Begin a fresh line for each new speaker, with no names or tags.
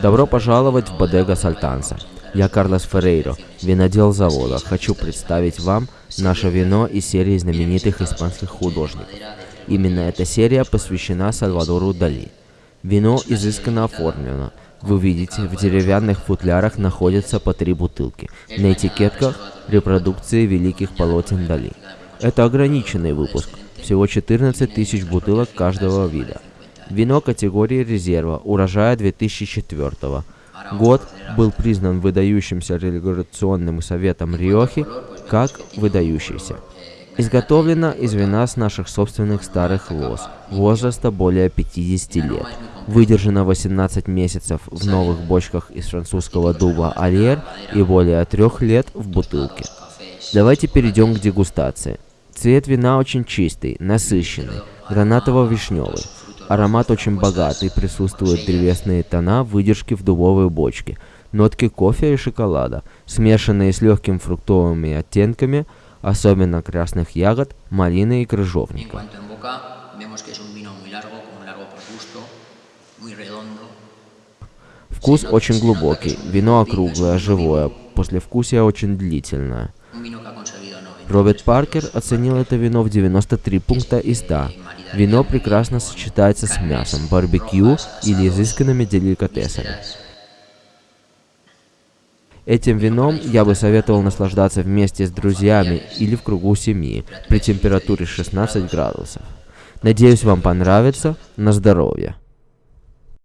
Добро пожаловать в Бодега Сальтанса. Я Карлос Феррейро, винодел завода. Хочу представить вам наше вино из серии знаменитых испанских художников. Именно эта серия посвящена Сальвадору Дали. Вино изысканно оформлено. Вы видите, в деревянных футлярах находятся по три бутылки. На этикетках репродукции великих полотен Дали. Это ограниченный выпуск, всего 14 тысяч бутылок каждого вида. Вино категории резерва, урожая 2004 Год был признан выдающимся регуляционным советом Риохи как выдающийся. Изготовлено из вина с наших собственных старых лоз, возраста более 50 лет. Выдержано 18 месяцев в новых бочках из французского дуба Альер и более трех лет в бутылке. Давайте перейдем к дегустации. Цвет вина очень чистый, насыщенный, гранатово-вишневый. Аромат очень богатый, присутствуют древесные тона выдержки в дубовой бочке, нотки кофе и шоколада, смешанные с легким фруктовыми оттенками, особенно красных ягод, малины и крыжовника. Вкус очень глубокий, вино округлое, живое, послевкусие очень длительное. Роберт Паркер оценил это вино в 93 пункта из 100. Вино прекрасно сочетается с мясом, барбекю или изысканными деликатесами. Этим вином я бы советовал наслаждаться вместе с друзьями или в кругу семьи при температуре 16 градусов. Надеюсь, вам понравится. На здоровье!